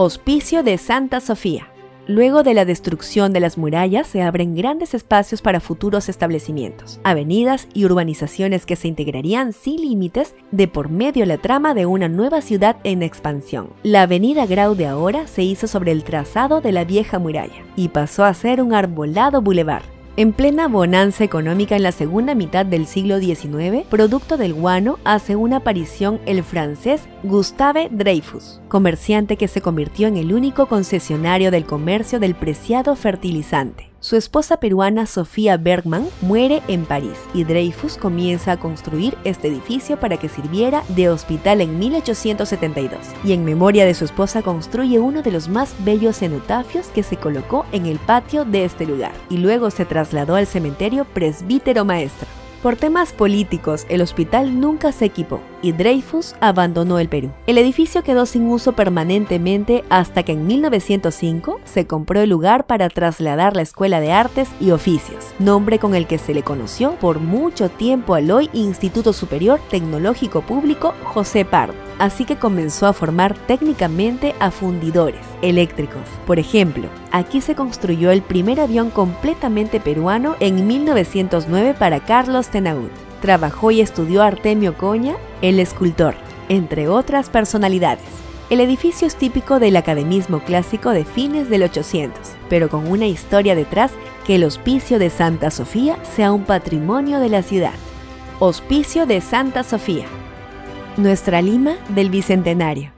Hospicio de Santa Sofía. Luego de la destrucción de las murallas se abren grandes espacios para futuros establecimientos, avenidas y urbanizaciones que se integrarían sin límites de por medio la trama de una nueva ciudad en expansión. La avenida Grau de ahora se hizo sobre el trazado de la vieja muralla y pasó a ser un arbolado bulevar, en plena bonanza económica en la segunda mitad del siglo XIX, producto del guano, hace una aparición el francés Gustave Dreyfus, comerciante que se convirtió en el único concesionario del comercio del preciado fertilizante. Su esposa peruana Sofía Bergman muere en París y Dreyfus comienza a construir este edificio para que sirviera de hospital en 1872 y en memoria de su esposa construye uno de los más bellos cenotafios que se colocó en el patio de este lugar y luego se trasladó al cementerio Presbítero Maestro. Por temas políticos, el hospital nunca se equipó y Dreyfus abandonó el Perú. El edificio quedó sin uso permanentemente hasta que en 1905 se compró el lugar para trasladar la Escuela de Artes y Oficios, nombre con el que se le conoció por mucho tiempo al hoy Instituto Superior Tecnológico Público José Pardo así que comenzó a formar técnicamente a fundidores eléctricos. Por ejemplo, aquí se construyó el primer avión completamente peruano en 1909 para Carlos Tenaud. Trabajó y estudió Artemio Coña, el escultor, entre otras personalidades. El edificio es típico del academismo clásico de fines del 800, pero con una historia detrás que el Hospicio de Santa Sofía sea un patrimonio de la ciudad. Hospicio de Santa Sofía nuestra Lima del Bicentenario.